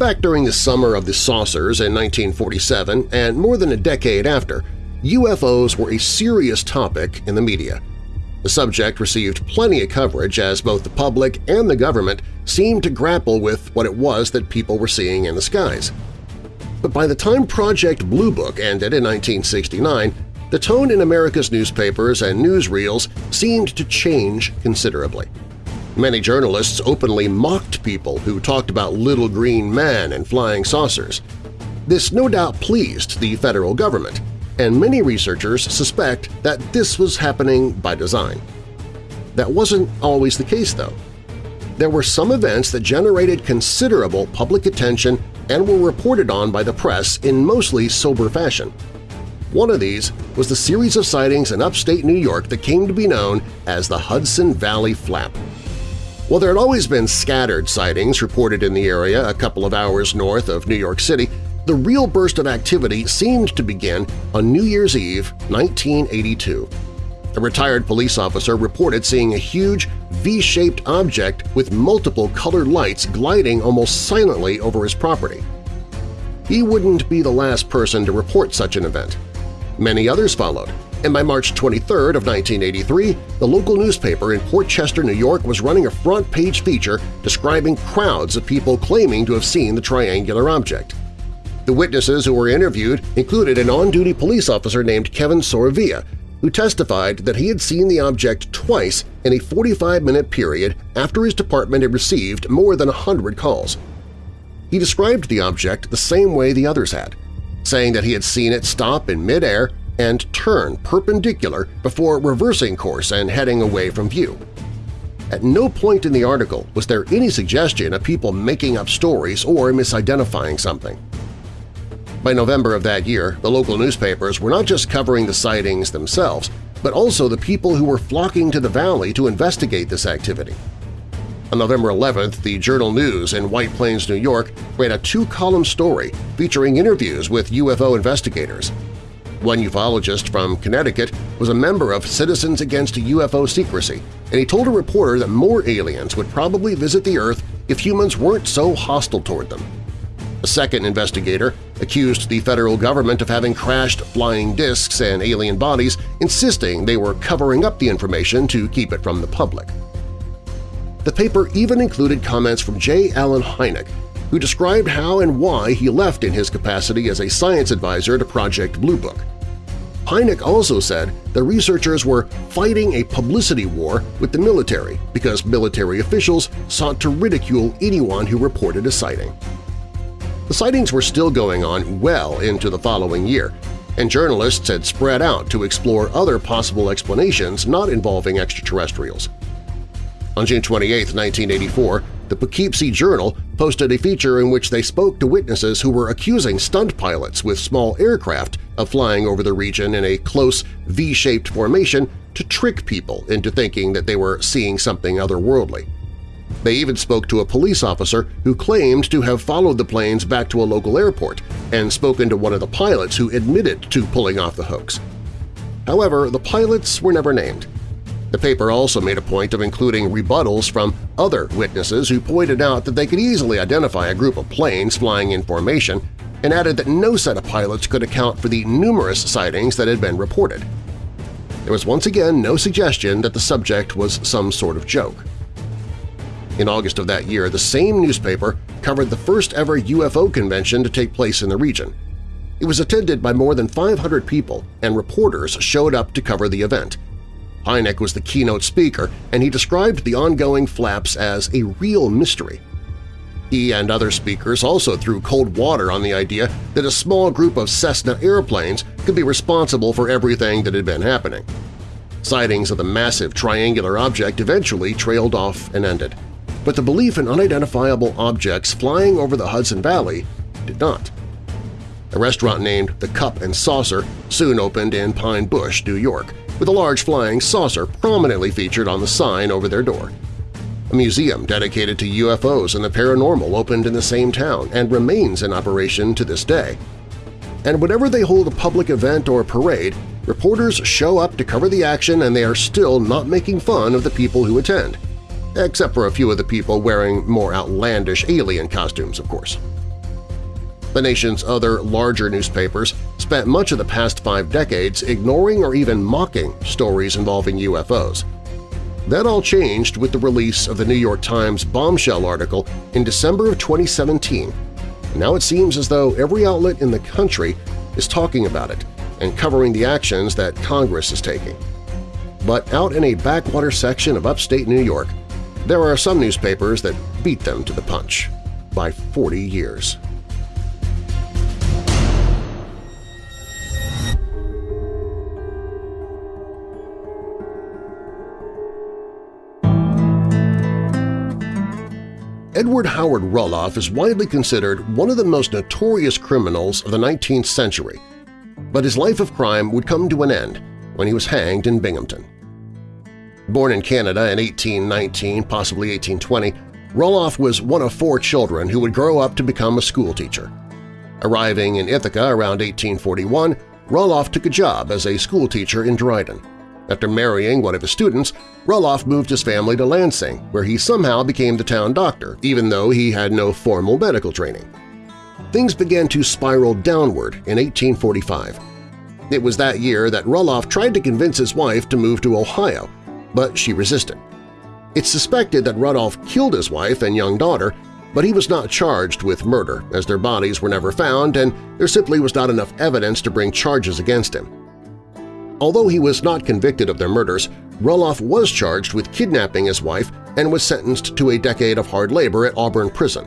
Back during the summer of the saucers in 1947 and more than a decade after, UFOs were a serious topic in the media. The subject received plenty of coverage as both the public and the government seemed to grapple with what it was that people were seeing in the skies. But by the time Project Blue Book ended in 1969, the tone in America's newspapers and newsreels seemed to change considerably. Many journalists openly mocked people who talked about little green men and flying saucers. This no doubt pleased the federal government, and many researchers suspect that this was happening by design. That wasn't always the case, though. There were some events that generated considerable public attention and were reported on by the press in mostly sober fashion. One of these was the series of sightings in upstate New York that came to be known as the Hudson Valley Flap. While there had always been scattered sightings reported in the area a couple of hours north of New York City, the real burst of activity seemed to begin on New Year's Eve 1982. A retired police officer reported seeing a huge V-shaped object with multiple colored lights gliding almost silently over his property. He wouldn't be the last person to report such an event. Many others followed, and by March 23 of 1983, the local newspaper in Port Chester, New York was running a front-page feature describing crowds of people claiming to have seen the triangular object. The witnesses who were interviewed included an on-duty police officer named Kevin Soravia, who testified that he had seen the object twice in a 45-minute period after his department had received more than 100 calls. He described the object the same way the others had, saying that he had seen it stop in midair and turn perpendicular before reversing course and heading away from view. At no point in the article was there any suggestion of people making up stories or misidentifying something. By November of that year, the local newspapers were not just covering the sightings themselves, but also the people who were flocking to the valley to investigate this activity. On November 11th, the Journal News in White Plains, New York ran a two-column story featuring interviews with UFO investigators. One ufologist from Connecticut was a member of Citizens Against UFO Secrecy, and he told a reporter that more aliens would probably visit the Earth if humans weren't so hostile toward them. A second investigator accused the federal government of having crashed flying discs and alien bodies, insisting they were covering up the information to keep it from the public. The paper even included comments from J. Allen Hynek, who described how and why he left in his capacity as a science advisor to Project Blue Book. Hynek also said the researchers were fighting a publicity war with the military because military officials sought to ridicule anyone who reported a sighting. The sightings were still going on well into the following year, and journalists had spread out to explore other possible explanations not involving extraterrestrials. On June 28, 1984, the Poughkeepsie Journal posted a feature in which they spoke to witnesses who were accusing stunt pilots with small aircraft of flying over the region in a close V-shaped formation to trick people into thinking that they were seeing something otherworldly. They even spoke to a police officer who claimed to have followed the planes back to a local airport and spoken to one of the pilots who admitted to pulling off the hoax. However, the pilots were never named. The paper also made a point of including rebuttals from other witnesses who pointed out that they could easily identify a group of planes flying in formation and added that no set of pilots could account for the numerous sightings that had been reported. There was once again no suggestion that the subject was some sort of joke. In August of that year, the same newspaper covered the first ever UFO convention to take place in the region. It was attended by more than 500 people, and reporters showed up to cover the event. Hynek was the keynote speaker, and he described the ongoing flaps as a real mystery. He and other speakers also threw cold water on the idea that a small group of Cessna airplanes could be responsible for everything that had been happening. Sightings of the massive triangular object eventually trailed off and ended but the belief in unidentifiable objects flying over the Hudson Valley did not. A restaurant named The Cup and Saucer soon opened in Pine Bush, New York, with a large flying saucer prominently featured on the sign over their door. A museum dedicated to UFOs and the paranormal opened in the same town and remains in operation to this day. And whenever they hold a public event or parade, reporters show up to cover the action and they are still not making fun of the people who attend except for a few of the people wearing more outlandish alien costumes, of course. The nation's other larger newspapers spent much of the past five decades ignoring or even mocking stories involving UFOs. That all changed with the release of the New York Times bombshell article in December of 2017. Now it seems as though every outlet in the country is talking about it and covering the actions that Congress is taking. But out in a backwater section of upstate New York, there are some newspapers that beat them to the punch by 40 years. Edward Howard Roloff is widely considered one of the most notorious criminals of the 19th century, but his life of crime would come to an end when he was hanged in Binghamton. Born in Canada in 1819, possibly 1820, Roloff was one of four children who would grow up to become a schoolteacher. Arriving in Ithaca around 1841, Roloff took a job as a schoolteacher in Dryden. After marrying one of his students, Roloff moved his family to Lansing, where he somehow became the town doctor, even though he had no formal medical training. Things began to spiral downward in 1845. It was that year that Roloff tried to convince his wife to move to Ohio, but she resisted. It's suspected that Roloff killed his wife and young daughter, but he was not charged with murder as their bodies were never found and there simply was not enough evidence to bring charges against him. Although he was not convicted of their murders, Roloff was charged with kidnapping his wife and was sentenced to a decade of hard labor at Auburn Prison.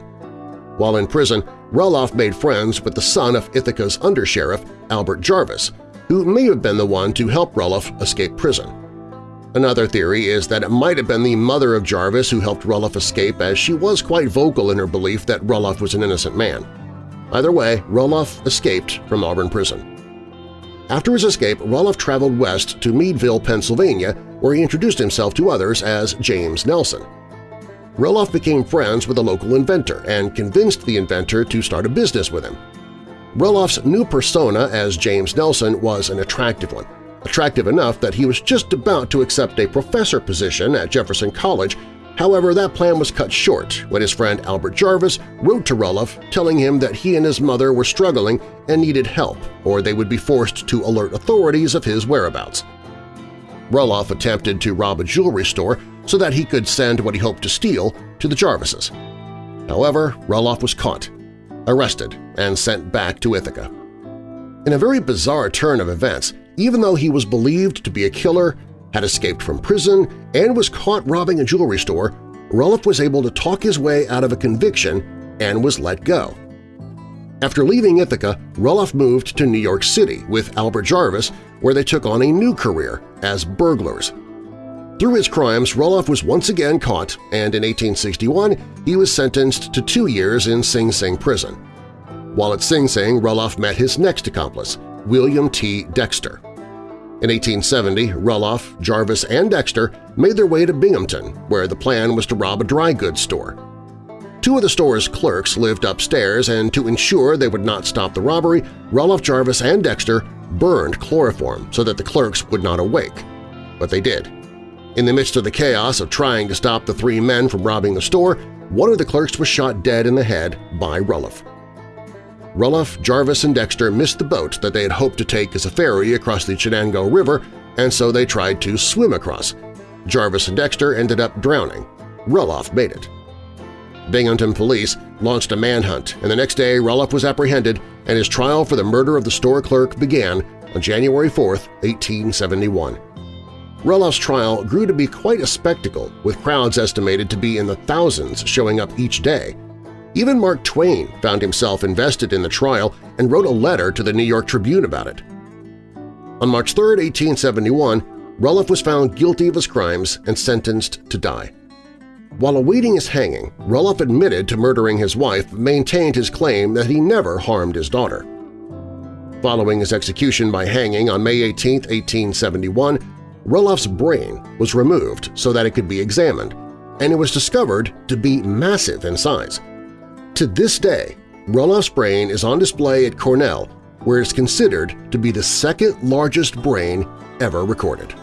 While in prison, Roloff made friends with the son of Ithaca's undersheriff, Albert Jarvis, who may have been the one to help Roloff escape prison. Another theory is that it might have been the mother of Jarvis who helped Roloff escape as she was quite vocal in her belief that Roloff was an innocent man. Either way, Roloff escaped from Auburn Prison. After his escape, Roloff traveled west to Meadville, Pennsylvania, where he introduced himself to others as James Nelson. Roloff became friends with a local inventor and convinced the inventor to start a business with him. Roloff's new persona as James Nelson was an attractive one, attractive enough that he was just about to accept a professor position at Jefferson College However, that plan was cut short when his friend Albert Jarvis wrote to Roloff telling him that he and his mother were struggling and needed help or they would be forced to alert authorities of his whereabouts. Roloff attempted to rob a jewelry store so that he could send what he hoped to steal to the Jarvises. However, Roloff was caught, arrested, and sent back to Ithaca. In a very bizarre turn of events, even though he was believed to be a killer, had escaped from prison, and was caught robbing a jewelry store, Roloff was able to talk his way out of a conviction and was let go. After leaving Ithaca, Roloff moved to New York City with Albert Jarvis, where they took on a new career as burglars. Through his crimes, Roloff was once again caught, and in 1861 he was sentenced to two years in Sing Sing prison. While at Sing Sing, Roloff met his next accomplice, William T. Dexter. In 1870, Roloff, Jarvis, and Dexter made their way to Binghamton, where the plan was to rob a dry goods store. Two of the store's clerks lived upstairs, and to ensure they would not stop the robbery, Roloff, Jarvis, and Dexter burned chloroform so that the clerks would not awake. But they did. In the midst of the chaos of trying to stop the three men from robbing the store, one of the clerks was shot dead in the head by Roloff. Roloff, Jarvis, and Dexter missed the boat that they had hoped to take as a ferry across the Chenango River, and so they tried to swim across. Jarvis and Dexter ended up drowning. Roloff made it. Binghamton police launched a manhunt, and the next day Roloff was apprehended and his trial for the murder of the store clerk began on January 4, 1871. Roloff's trial grew to be quite a spectacle, with crowds estimated to be in the thousands showing up each day. Even Mark Twain found himself invested in the trial and wrote a letter to the New York Tribune about it. On March 3, 1871, Roloff was found guilty of his crimes and sentenced to die. While awaiting his hanging, Roloff admitted to murdering his wife but maintained his claim that he never harmed his daughter. Following his execution by hanging on May 18, 1871, Roloff's brain was removed so that it could be examined, and it was discovered to be massive in size. To this day, Roloff's brain is on display at Cornell, where it's considered to be the second largest brain ever recorded.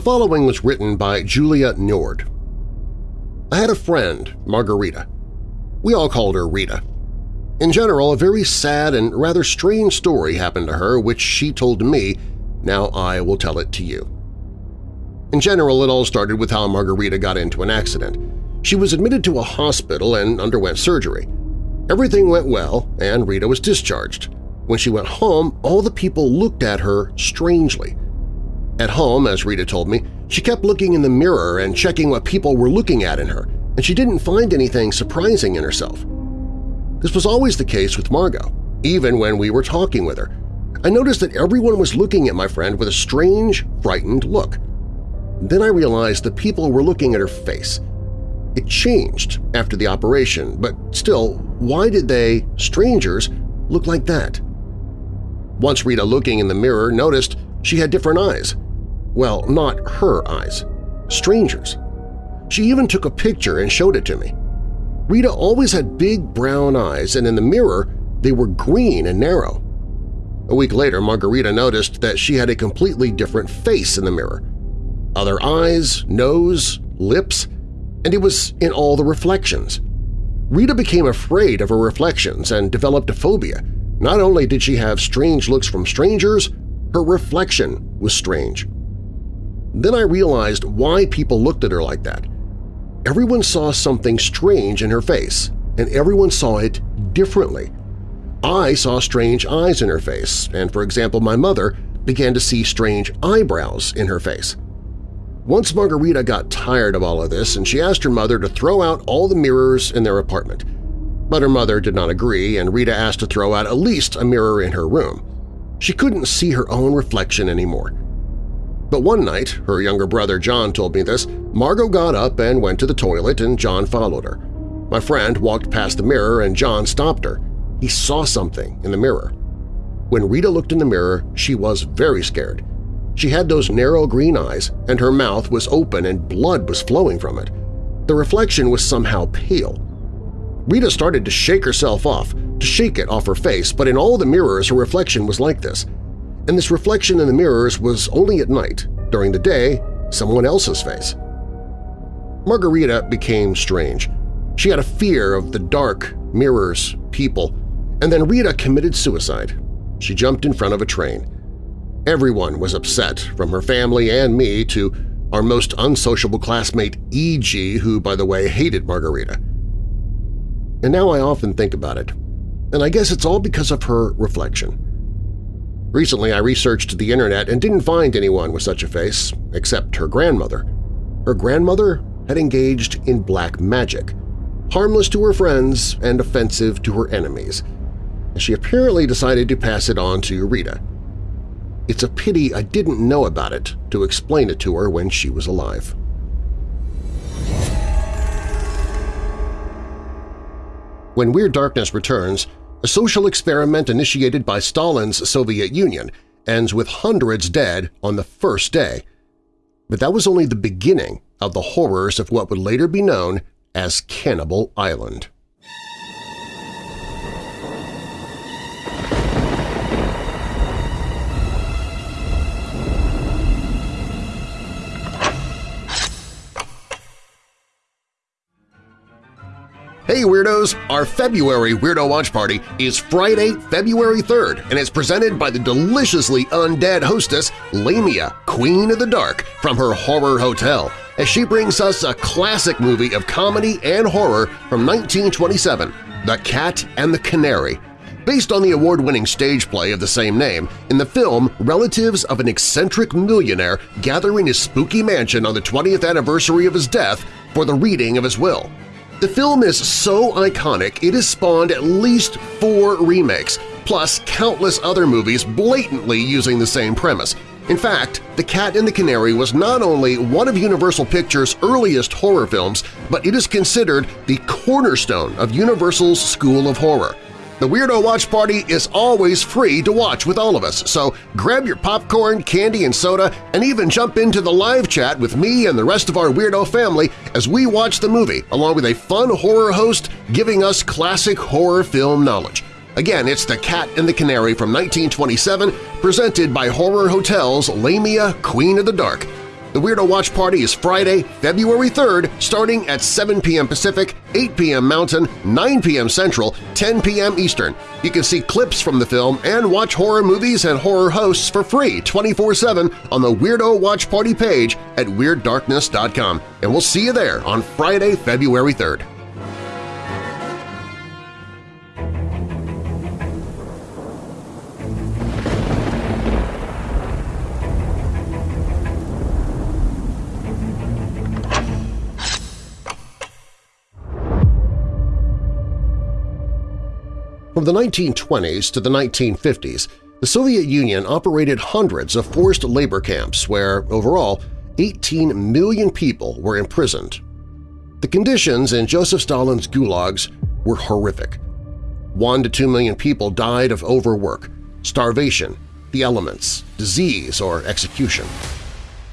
The following was written by Julia Nord. I had a friend, Margarita. We all called her Rita. In general, a very sad and rather strange story happened to her which she told to me, now I will tell it to you. In general, it all started with how Margarita got into an accident. She was admitted to a hospital and underwent surgery. Everything went well, and Rita was discharged. When she went home, all the people looked at her strangely. At home, as Rita told me, she kept looking in the mirror and checking what people were looking at in her, and she didn't find anything surprising in herself. This was always the case with Margot, even when we were talking with her. I noticed that everyone was looking at my friend with a strange, frightened look. Then I realized the people were looking at her face. It changed after the operation, but still, why did they, strangers, look like that? Once Rita looking in the mirror noticed she had different eyes. Well, not her eyes. Strangers. She even took a picture and showed it to me. Rita always had big brown eyes, and in the mirror they were green and narrow. A week later, Margarita noticed that she had a completely different face in the mirror. Other eyes, nose, lips, and it was in all the reflections. Rita became afraid of her reflections and developed a phobia. Not only did she have strange looks from strangers, her reflection was strange. Then I realized why people looked at her like that. Everyone saw something strange in her face, and everyone saw it differently. I saw strange eyes in her face, and for example my mother began to see strange eyebrows in her face. Once Margarita got tired of all of this and she asked her mother to throw out all the mirrors in their apartment. But her mother did not agree and Rita asked to throw out at least a mirror in her room. She couldn't see her own reflection anymore. But one night, her younger brother John told me this, Margot got up and went to the toilet and John followed her. My friend walked past the mirror and John stopped her. He saw something in the mirror. When Rita looked in the mirror, she was very scared. She had those narrow green eyes, and her mouth was open and blood was flowing from it. The reflection was somehow pale. Rita started to shake herself off, to shake it off her face, but in all the mirrors her reflection was like this and this reflection in the mirrors was only at night. During the day, someone else's face. Margarita became strange. She had a fear of the dark, mirrors, people, and then Rita committed suicide. She jumped in front of a train. Everyone was upset, from her family and me to our most unsociable classmate E.G., who, by the way, hated Margarita. And now I often think about it, and I guess it's all because of her reflection. Recently I researched the internet and didn't find anyone with such a face, except her grandmother. Her grandmother had engaged in black magic, harmless to her friends and offensive to her enemies, and she apparently decided to pass it on to Rita. It's a pity I didn't know about it to explain it to her when she was alive. When Weird Darkness returns, a social experiment initiated by Stalin's Soviet Union ends with hundreds dead on the first day. But that was only the beginning of the horrors of what would later be known as Cannibal Island. Hey Weirdos! Our February Weirdo Watch Party is Friday, February 3rd, and is presented by the deliciously undead hostess Lamia, Queen of the Dark, from her Horror Hotel, as she brings us a classic movie of comedy and horror from 1927, The Cat and the Canary. Based on the award-winning stage play of the same name, in the film, relatives of an eccentric millionaire gather in his spooky mansion on the 20th anniversary of his death for the reading of his will. The film is so iconic it has spawned at least four remakes, plus countless other movies blatantly using the same premise. In fact, The Cat and the Canary was not only one of Universal Pictures' earliest horror films, but it is considered the cornerstone of Universal's School of Horror. The Weirdo Watch Party is always free to watch with all of us, so grab your popcorn, candy, and soda, and even jump into the live chat with me and the rest of our Weirdo family as we watch the movie, along with a fun horror host giving us classic horror film knowledge. Again, it's The Cat and the Canary from 1927, presented by Horror Hotel's Lamia Queen of the Dark. The Weirdo Watch Party is Friday, February 3rd, starting at 7 p.m. Pacific, 8 p.m. Mountain, 9 p.m. Central, 10 p.m. Eastern. You can see clips from the film and watch horror movies and horror hosts for free 24-7 on the Weirdo Watch Party page at WeirdDarkness.com. And we'll see you there on Friday, February 3rd. The 1920s to the 1950s, the Soviet Union operated hundreds of forced labor camps where, overall, 18 million people were imprisoned. The conditions in Joseph Stalin's gulags were horrific. One to two million people died of overwork, starvation, the elements, disease, or execution.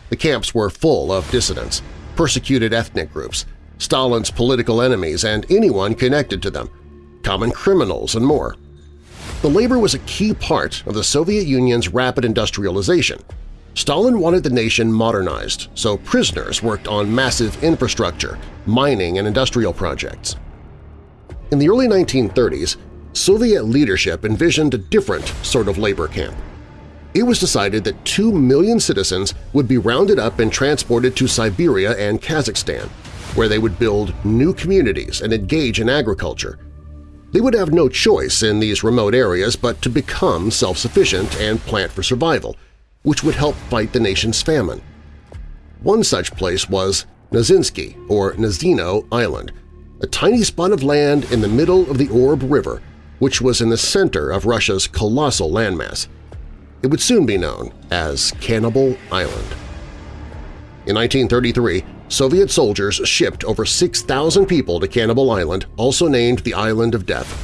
The camps were full of dissidents, persecuted ethnic groups, Stalin's political enemies, and anyone connected to them – common criminals, and more. The labor was a key part of the Soviet Union's rapid industrialization. Stalin wanted the nation modernized, so prisoners worked on massive infrastructure, mining, and industrial projects. In the early 1930s, Soviet leadership envisioned a different sort of labor camp. It was decided that two million citizens would be rounded up and transported to Siberia and Kazakhstan, where they would build new communities and engage in agriculture, they would have no choice in these remote areas but to become self-sufficient and plant for survival, which would help fight the nation's famine. One such place was Nazinsky, or Nazino Island, a tiny spot of land in the middle of the Ob River, which was in the center of Russia's colossal landmass. It would soon be known as Cannibal Island. In 1933, Soviet soldiers shipped over 6,000 people to Cannibal Island, also named the Island of Death.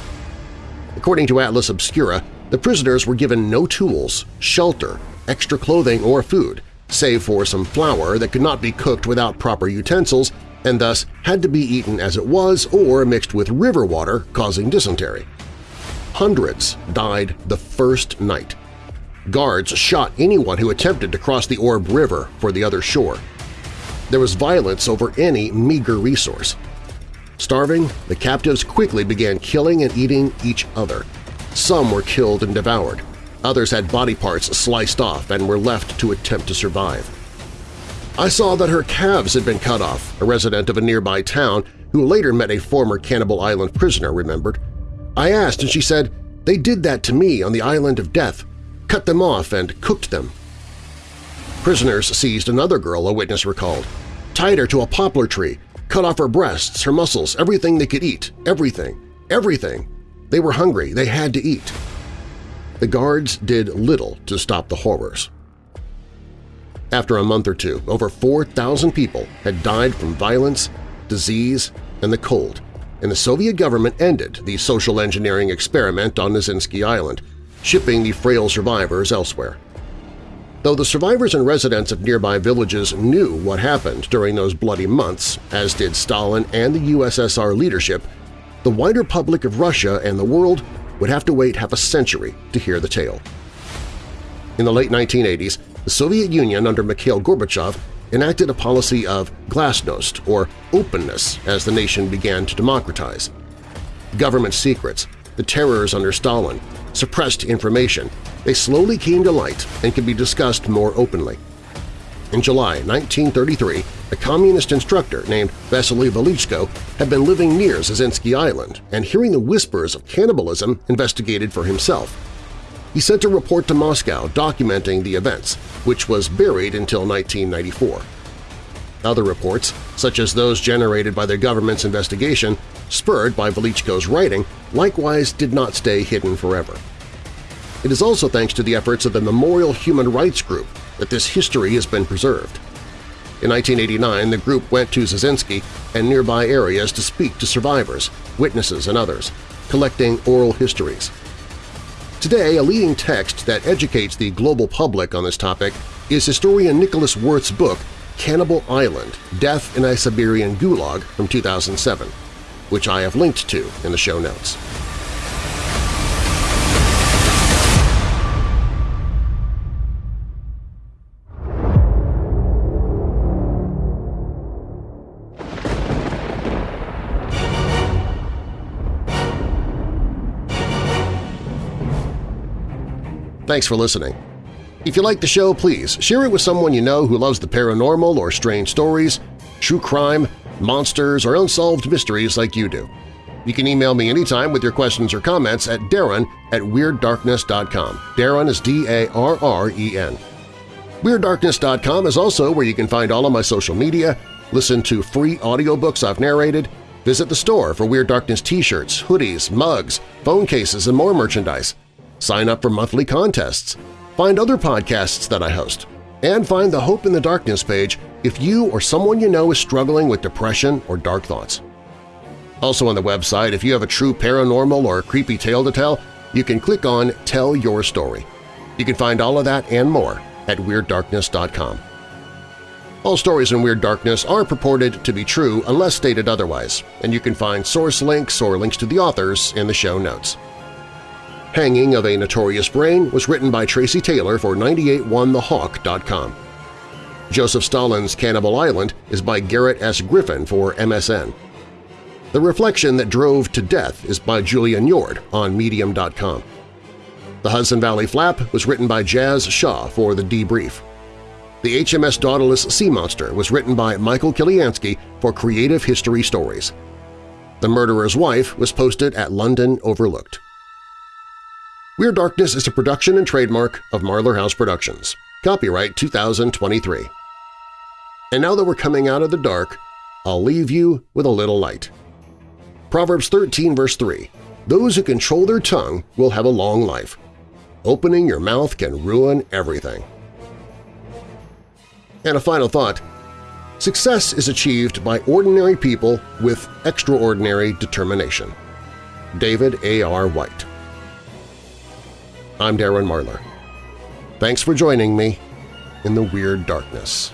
According to Atlas Obscura, the prisoners were given no tools, shelter, extra clothing, or food, save for some flour that could not be cooked without proper utensils and thus had to be eaten as it was or mixed with river water, causing dysentery. Hundreds died the first night. Guards shot anyone who attempted to cross the Ob River for the other shore. There was violence over any meager resource. Starving, the captives quickly began killing and eating each other. Some were killed and devoured. Others had body parts sliced off and were left to attempt to survive. I saw that her calves had been cut off, a resident of a nearby town who later met a former Cannibal Island prisoner remembered. I asked and she said, they did that to me on the island of death, cut them off and cooked them. Prisoners seized another girl, a witness recalled, tied her to a poplar tree, cut off her breasts, her muscles, everything they could eat, everything, everything. They were hungry, they had to eat. The guards did little to stop the horrors. After a month or two, over 4,000 people had died from violence, disease, and the cold, and the Soviet government ended the social engineering experiment on Nazinsky Island, shipping the frail survivors elsewhere. Though the survivors and residents of nearby villages knew what happened during those bloody months, as did Stalin and the USSR leadership, the wider public of Russia and the world would have to wait half a century to hear the tale. In the late 1980s, the Soviet Union under Mikhail Gorbachev enacted a policy of glasnost, or openness, as the nation began to democratize. Government secrets, the terrors under Stalin, suppressed information, they slowly came to light and could be discussed more openly. In July 1933, a communist instructor named Vasily Velichko had been living near Zizinsky Island and hearing the whispers of cannibalism investigated for himself. He sent a report to Moscow documenting the events, which was buried until 1994. Other reports, such as those generated by the government's investigation, spurred by Velichko's writing, likewise did not stay hidden forever. It is also thanks to the efforts of the Memorial Human Rights Group that this history has been preserved. In 1989, the group went to Zizinsky and nearby areas to speak to survivors, witnesses, and others, collecting oral histories. Today, a leading text that educates the global public on this topic is historian Nicholas Werth's book Cannibal Island – Death in a Siberian Gulag from 2007, which I have linked to in the show notes. Thanks for listening. If you like the show, please share it with someone you know who loves the paranormal or strange stories, true crime, monsters, or unsolved mysteries like you do. You can email me anytime with your questions or comments at darren at WeirdDarkness.com. Darren is D-A-R-R-E-N. WeirdDarkness.com is also where you can find all of my social media, listen to free audiobooks I've narrated, visit the store for Weird Darkness t-shirts, hoodies, mugs, phone cases, and more merchandise sign up for monthly contests, find other podcasts that I host, and find the Hope in the Darkness page if you or someone you know is struggling with depression or dark thoughts. Also on the website, if you have a true paranormal or creepy tale to tell, you can click on Tell Your Story. You can find all of that and more at WeirdDarkness.com. All stories in Weird Darkness are purported to be true unless stated otherwise, and you can find source links or links to the authors in the show notes. Hanging of a Notorious Brain was written by Tracy Taylor for 981thehawk.com. Joseph Stalin's Cannibal Island is by Garrett S. Griffin for MSN. The Reflection That Drove to Death is by Julian Yord on Medium.com. The Hudson Valley Flap was written by Jazz Shaw for The Debrief. The HMS Dauntless Sea Monster was written by Michael Kiliansky for Creative History Stories. The Murderer's Wife was posted at London Overlooked. Weird Darkness is a production and trademark of Marlar House Productions. Copyright 2023. And now that we're coming out of the dark, I'll leave you with a little light. Proverbs 13 verse 3, Those who control their tongue will have a long life. Opening your mouth can ruin everything. And a final thought, success is achieved by ordinary people with extraordinary determination. David A. R. White I'm Darren Marlar. Thanks for joining me in the Weird Darkness.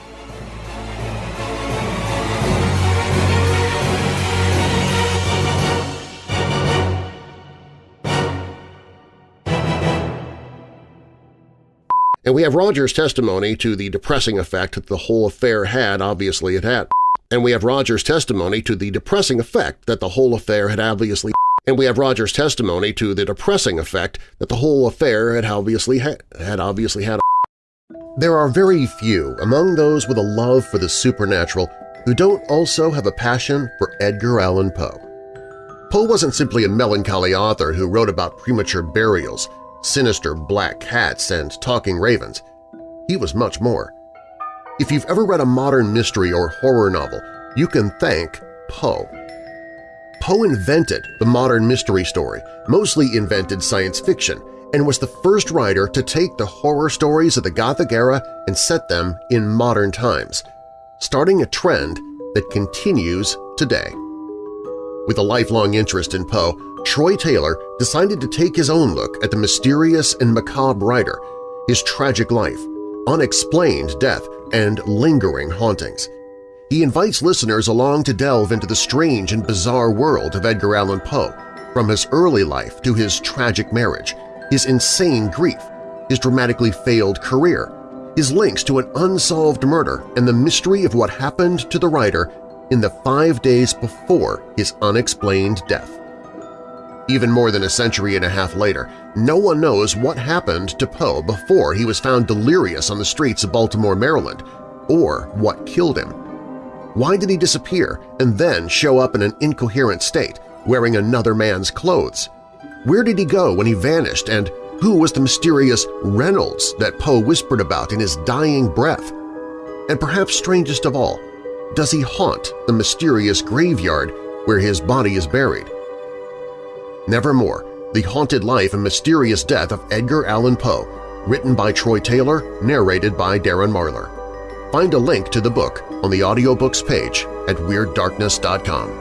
And we have Rogers' testimony to the depressing effect that the whole affair had obviously it had. And we have Rogers' testimony to the depressing effect that the whole affair had obviously and we have Rogers' testimony to the depressing effect that the whole affair had obviously had, had obviously had. There are very few among those with a love for the supernatural who don't also have a passion for Edgar Allan Poe. Poe wasn't simply a melancholy author who wrote about premature burials, sinister black cats, and talking ravens. He was much more. If you've ever read a modern mystery or horror novel, you can thank Poe. Poe invented the modern mystery story, mostly invented science fiction, and was the first writer to take the horror stories of the Gothic era and set them in modern times, starting a trend that continues today. With a lifelong interest in Poe, Troy Taylor decided to take his own look at the mysterious and macabre writer, his tragic life, unexplained death, and lingering hauntings. He invites listeners along to delve into the strange and bizarre world of Edgar Allan Poe, from his early life to his tragic marriage, his insane grief, his dramatically failed career, his links to an unsolved murder, and the mystery of what happened to the writer in the five days before his unexplained death. Even more than a century and a half later, no one knows what happened to Poe before he was found delirious on the streets of Baltimore, Maryland, or what killed him. Why did he disappear and then show up in an incoherent state, wearing another man's clothes? Where did he go when he vanished, and who was the mysterious Reynolds that Poe whispered about in his dying breath? And perhaps strangest of all, does he haunt the mysterious graveyard where his body is buried? Nevermore, The Haunted Life and Mysterious Death of Edgar Allan Poe, written by Troy Taylor, narrated by Darren Marlar. Find a link to the book on the audiobooks page at WeirdDarkness.com.